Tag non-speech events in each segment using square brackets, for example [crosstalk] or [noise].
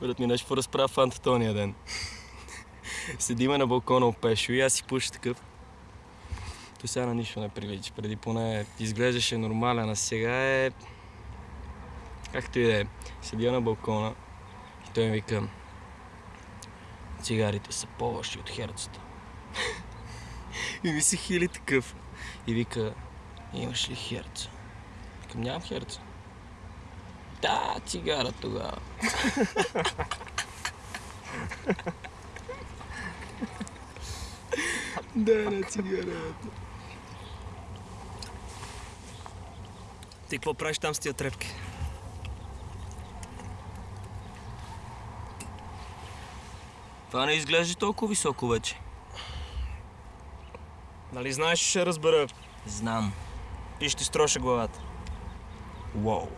Брат ми нещо поразправя фанта тония ден. Седиме на балкона опешо и аз си пуша такъв. То сега на нищо не прилича. Преди поне изглеждаше нормален, а сега е... Както и да е. Седя на балкона и той ми вика цигарите са по-лоши от херцата. [laughs] и ми се хили такъв. И вика, имаш ли херца? Викам, нямам херца. Да, цигара тогава. да, на цигарата. Ти какво правиш там с тия трепки? Това не изглежда толкова високо вече. Нали знаеш, ще разбера Знам. и ще строша главата. Уау.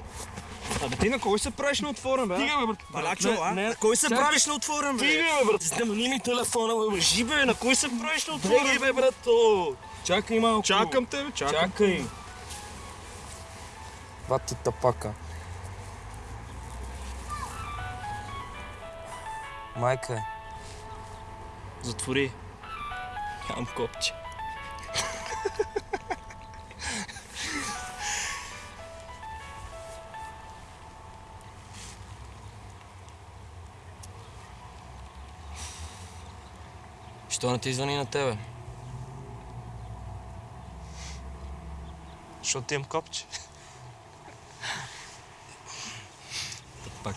Абе ти на кой се правиш на отворен, бе? Стига, бе, брат. Балачо, Не, а? не. На кой се правиш на отворен, бе? Стига, бе, брат. Снимани ми телефона, бе, лъжи, бе, на кой се правиш на отворен? Стига, бе, брато. Чакай малко. Чакам те, бе, чакам. Чакай. Бати тапака. Майка е. Затвори. Нямам копче. Що не ти звъни на тебе? Защото имам копче. Пак.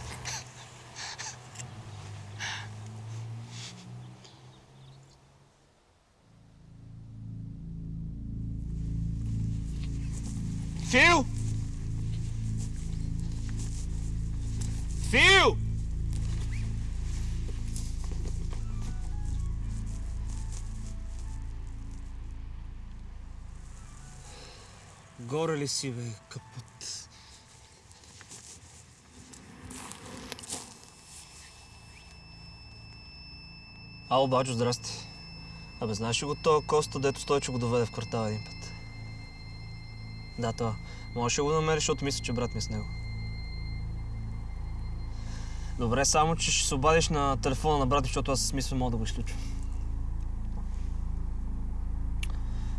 Фил! Фил! Ли си, бе, капут? Ало, бачо, здрасти. Абе, знаеш ли го то Коста, дето Стойчо го доведе в квартала един път? Да, това. Можеш ли го намериш, защото мисля, че брат ми е с него. Добре, само че ще се обадиш на телефона на брат, защото аз с мисля мога да го изключвам.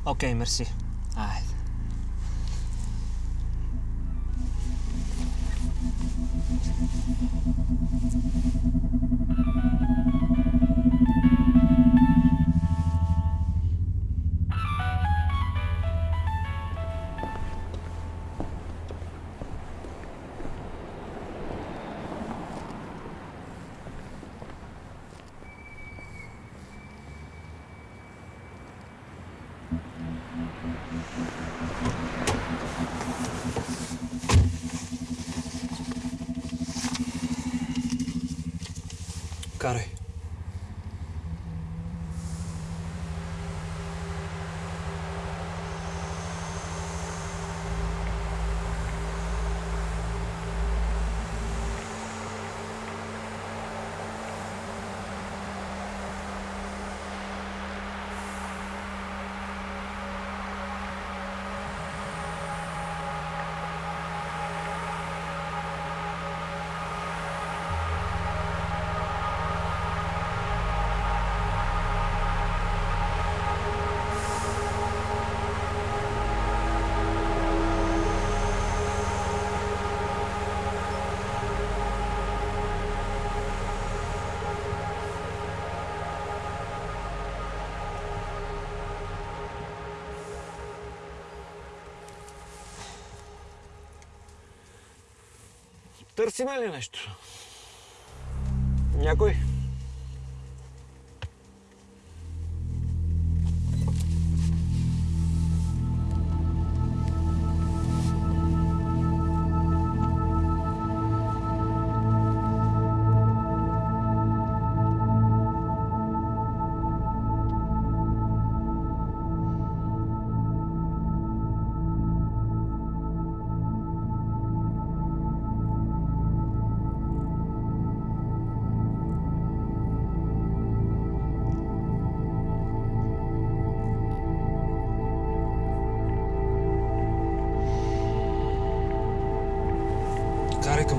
Окей, мерси. Айде. Карай. Търсиме ли нещо? Някой?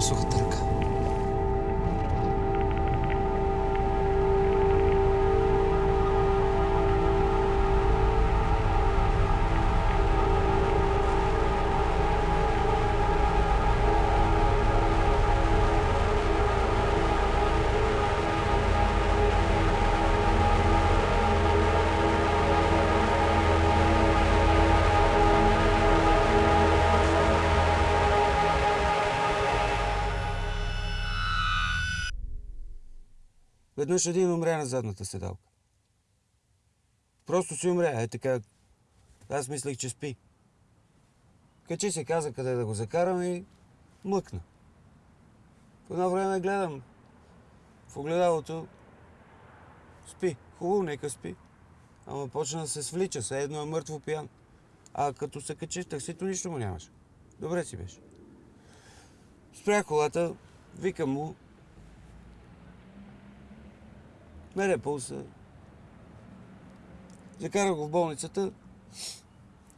Карай Веднъж един умря на задната седалка. Просто си умря, е така. Аз мислех, че спи. Качи се, каза къде да го закарам и млъкна. В едно време гледам в огледалото. Спи. Хубаво, нека спи. Ама почна да се свлича, все едно е мъртво пиян. А като се качи в таксито, нищо му нямаше. Добре си беше. Спрях колата, викам му. Мере пулса. Закарах го в болницата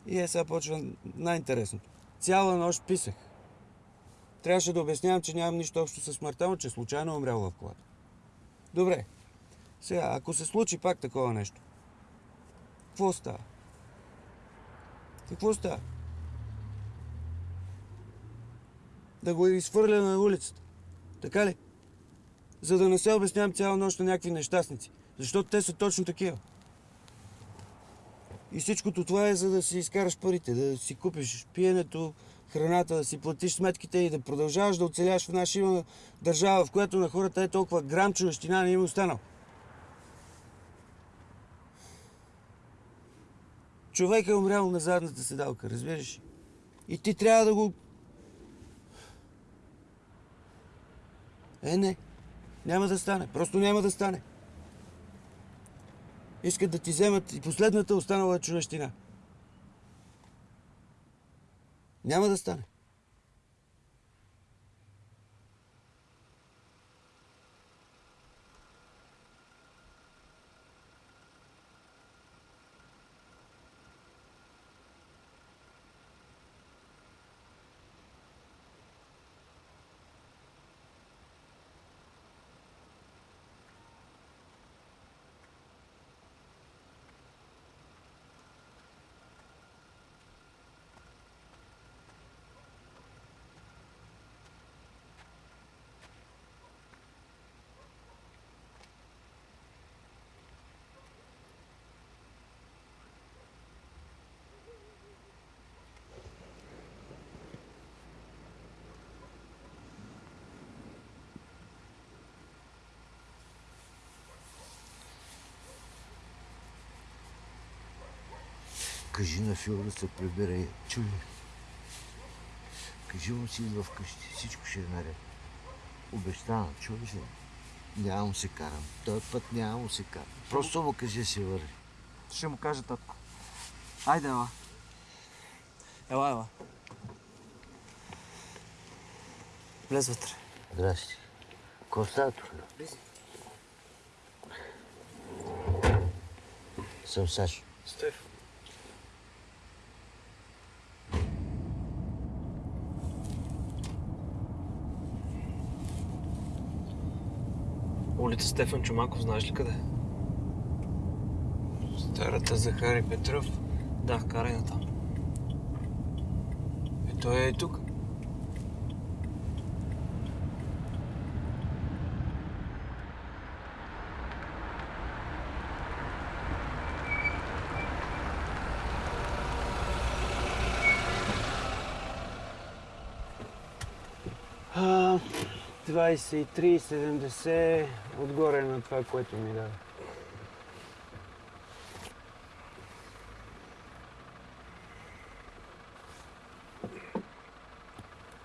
и е сега почва най-интересното. Цяла нощ писах. Трябваше да обяснявам, че нямам нищо общо с смъртта, но че случайно е умрял в колата. Добре. Сега, ако се случи пак такова нещо, какво става? Какво става? Да го изхвърля на улицата. Така ли? За да не се обяснявам цяла нощ на някакви нещастници. Защото те са точно такива. И всичкото това е за да си изкараш парите, да си купиш пиенето, храната, да си платиш сметките и да продължаваш да оцеляваш в наша държава, в която на хората е толкова грам човещина не им е останал. Човек е умрял на задната седалка, разбираш? И ти трябва да го... Е, не. Няма да стане. Просто няма да стане. Искат да ти вземат и последната останала човещина. Няма да стане. Кажи на Фил да се прибере. Чуй. Кажи му си идва вкъщи. Всичко ще е наред. Обещавам, чуй се. Няма му се карам. Той път няма му се карам. Просто му кажи се върви. Ще му кажа, татко. Айде, ела. Ела, ела. Влез вътре. Здрасти. Какво става тук? Съм Сашо. Стеф. Улица Стефан Чумаков, знаеш ли къде? Старата Захари Петров. Да, карай на там. Е, той е тук. А, 23,70 отгоре на това, което ми даде.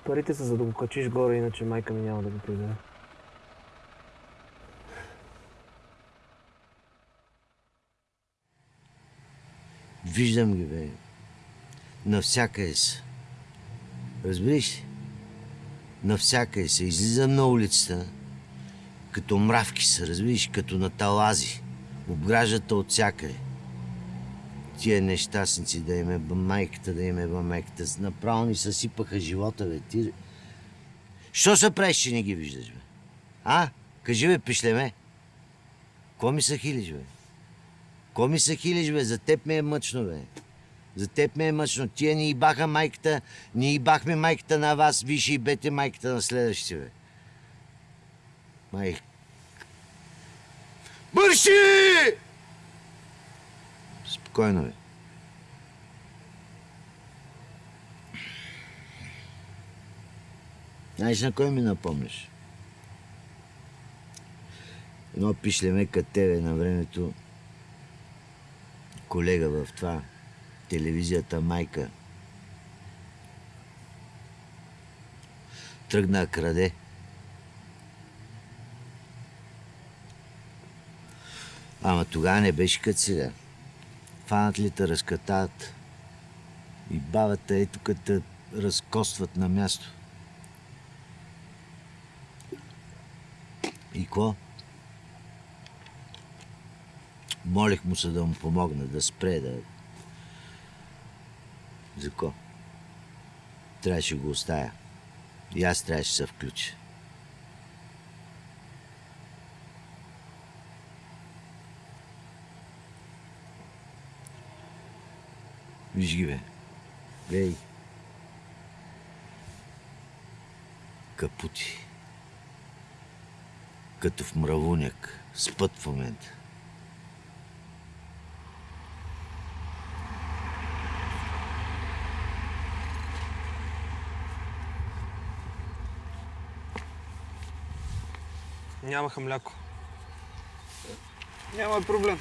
Парите са за да го качиш горе, иначе майка ми няма да го придаде. Виждам ги, бе. Навсякъде са. Разбираш ли? Навсякъде са. Излизам на улицата, като мравки са, разбираш, като на талази. Обграждат от всякъде. Тия нещастници да им е майката, да им е майката. Направо ни съсипаха живота, бе. Ти... Що се правиш, че не ги виждаш, бе? А? Кажи, бе, пишлеме. Ко ми се хилиш, бе? Ко ми се хилиш, бе? За теб ми е мъчно, бе. За теб ми е мъчно. Тия ни ибаха майката, ни ибахме майката на вас, виж и бете майката на следващите, бе. Майк. Бърши! Спокойно, бе. Знаеш на кой ми напомняш? Едно пишлеме като тебе на времето, колега в това, телевизията Майка. Тръгна краде. Ама тогава не беше като сега. Фанат ли те разкатават и бабата ето като разкостват на място. И какво? Молих му се да му помогна, да спре, да... За ко? Трябваше го оставя. И аз трябваше се включа. Виж ги, бе. Глей. Капути. Като в мравуняк. Спът в момента. Нямаха мляко. Няма проблем.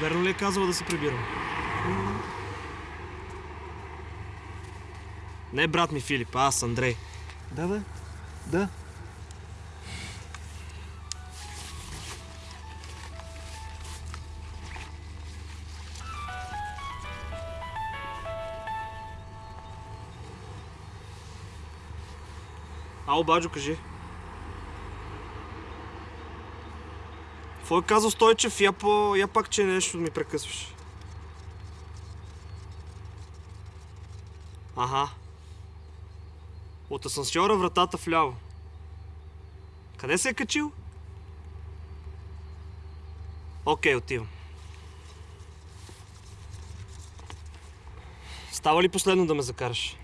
Верно ли е казала да се прибирам? Не брат ми Филип, а аз Андрей. Да, бе. Да. Ало, Баджо, кажи. Какво е казал Стойчев? Я, по... я пак, че нещо ми прекъсваш. Ага. От асансьора вратата вляво. Къде се е качил? Окей, отивам. Става ли последно да ме закараш?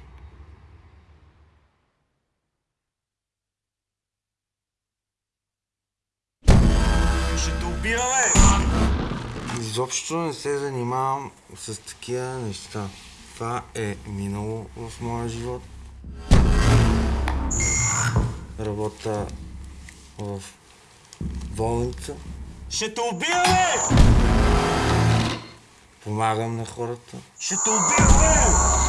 Изобщо не се занимавам с такива неща. Това е минало в моя живот. Работя в болница. Ще те убия, бе! Помагам на хората. Ще те убия, бе!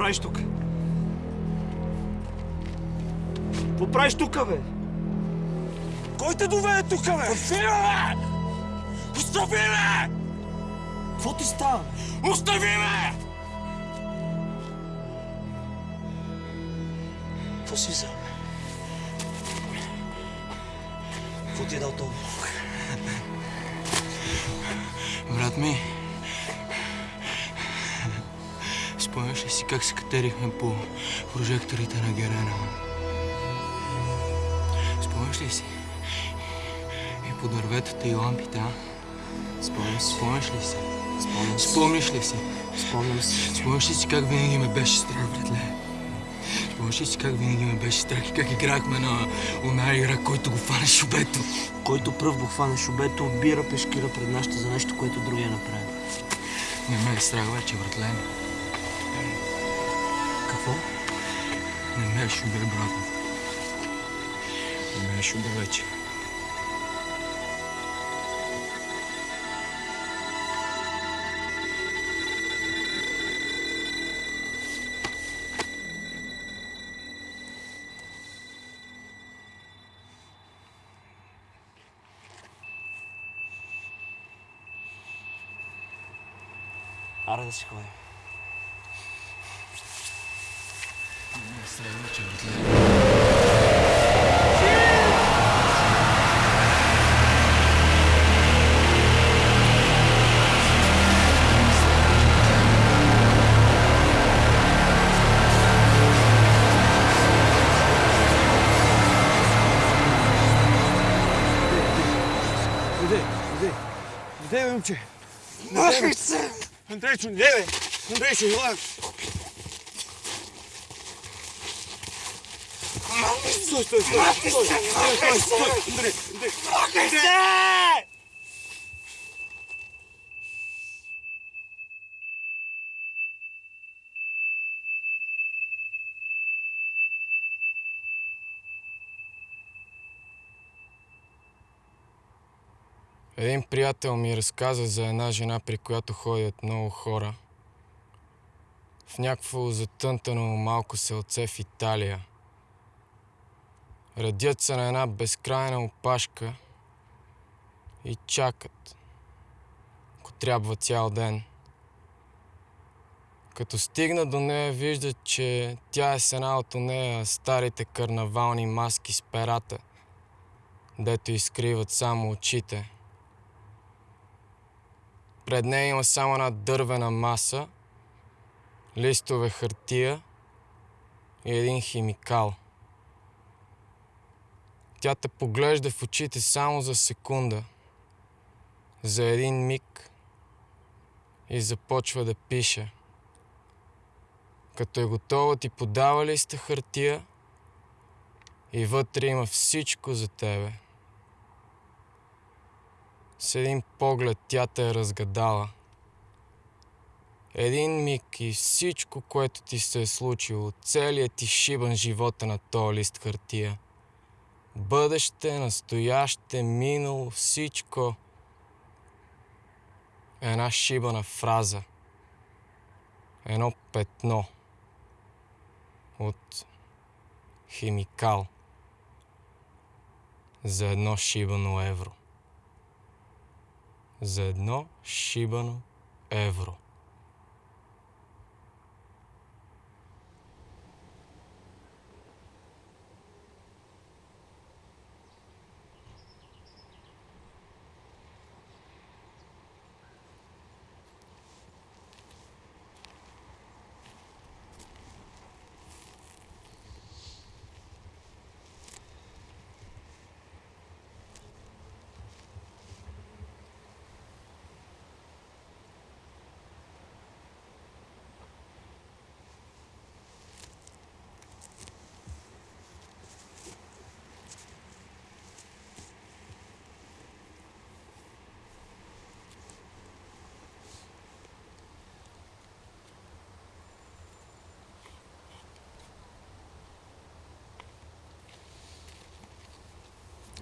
Правиш тук? Какво правиш тук, бе? Кой те доведе тук, бе? Остави ме! Остави ме! Какво ти става? Остави ме! Какво си взел? Какво ти е дал този? Брат ми, спомняш ли си как се катерихме по прожекторите на Герена? Спомняш ли си? И по дърветата и лампите, а? Спомням си. Спомняш ли си? Спомням си. Спомняш ли си? Спомням си. Спомняш ли си как винаги ме беше страх, братле? Спомняш ли си как винаги ме беше страх и как играхме на она игра, който го фане шубето? Който пръв го хване шубето, обира пешкира пред нашата за нещо, което другия направи. Не ме е страх вече, братле. Какво? Не ме е шубе, брат. Мешо далече. Аре да Gdje je umče? Nožice! Andreću, gdje je? Andreću, gledaj! Стой, стой, стой! Стой, стой, стой, стой! Андрей, Андрей! Махай се! Един приятел ми разказа за една жена, при която ходят много хора. В някакво затънтано малко селце в Италия. Редят се на една безкрайна опашка и чакат, ако трябва цял ден. Като стигна до нея, виждат, че тя е с една от нея старите карнавални маски с перата, дето изкриват само очите. Пред нея има само една дървена маса, листове хартия и един химикал. Тя те поглежда в очите само за секунда, за един миг и започва да пише. Като е готова, ти подава листа хартия и вътре има всичко за тебе. С един поглед тя те е разгадала. Един миг и всичко, което ти се е случило, целият ти шибан живота на този лист хартия. Бъдеще, настояще, минало, всичко. Една шибана фраза. Едно петно. От химикал. За едно шибано евро за едно шибано евро.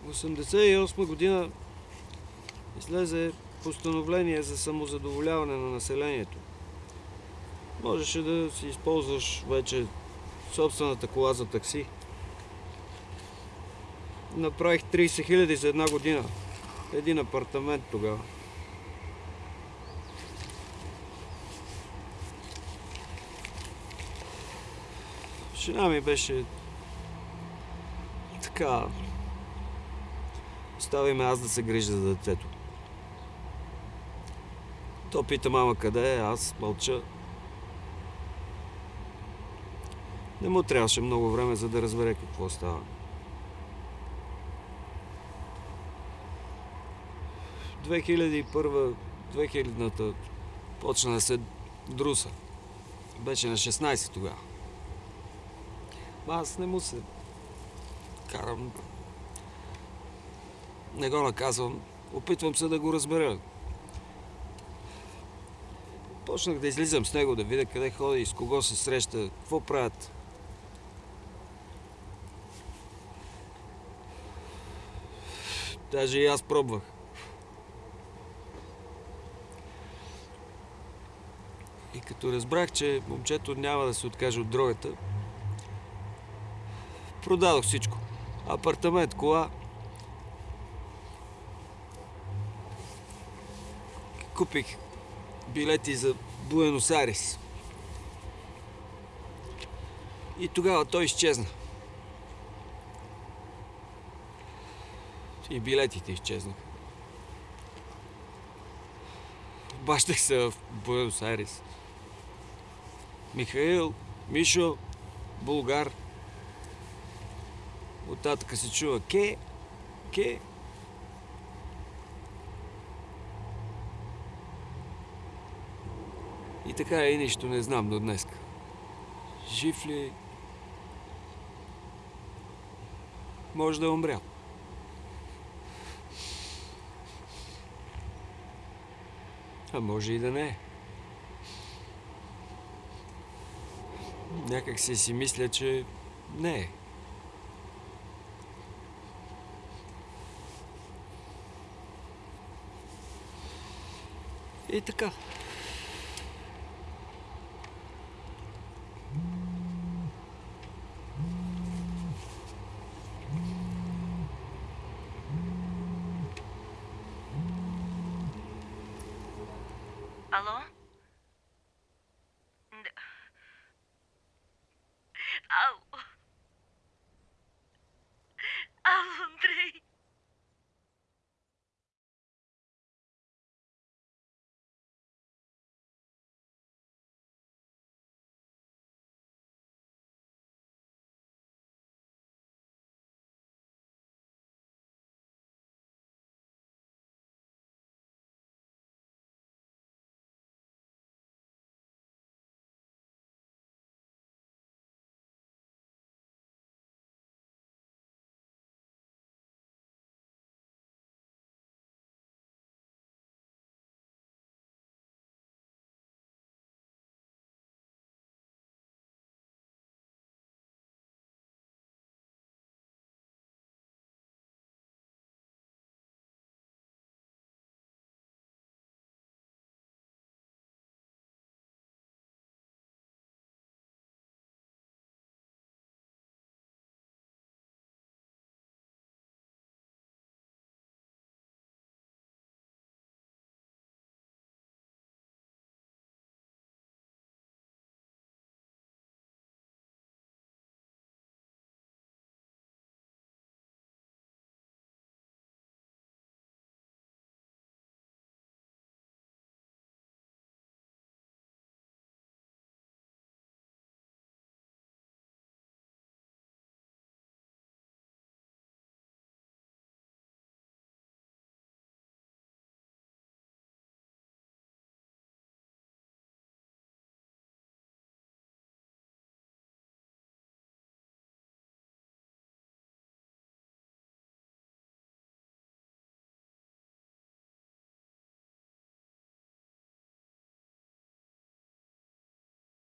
1988 година излезе постановление за самозадоволяване на населението. Можеше да си използваш вече собствената кола за такси. Направих 30 хиляди за една година. Един апартамент тогава. Жена ми беше така Остави аз да се грижа за детето. То пита мама къде е, аз мълча. Не му трябваше много време, за да разбере какво става. 2001-2000-та почна да се друса. Беше на 16 тогава. Аз не му се карам не го наказвам. Опитвам се да го разбера. Почнах да излизам с него, да видя къде ходи, с кого се среща, какво правят. Даже и аз пробвах. И като разбрах, че момчето няма да се откаже от дрогата, продадох всичко. Апартамент, кола. Купих билети за Буенос Айрес. И тогава той изчезна. И билетите изчезнаха. Бащах се в Буенос Айрес. Михаил, Мишо, Булгар. Оттатък се чува ке, ке. И така и нищо не знам до днес. Жив ли? Може да умрял. А може и да не е. Някак си си мисля, че не е. И така.